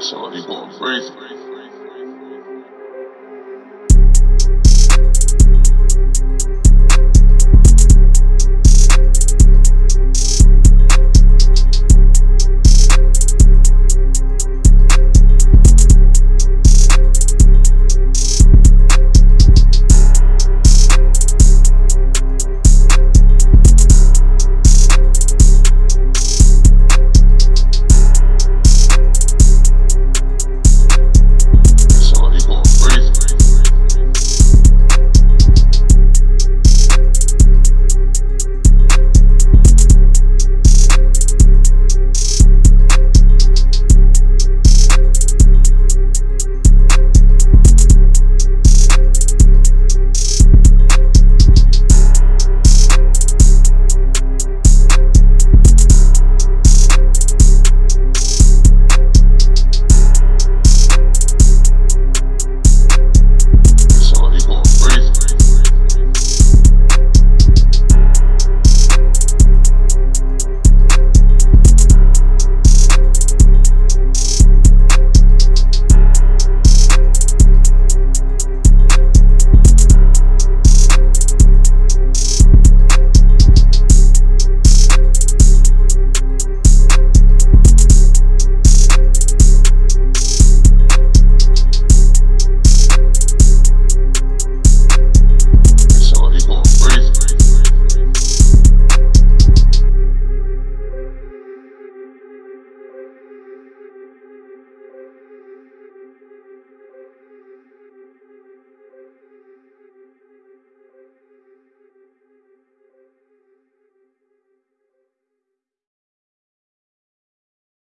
Sound like he going crazy.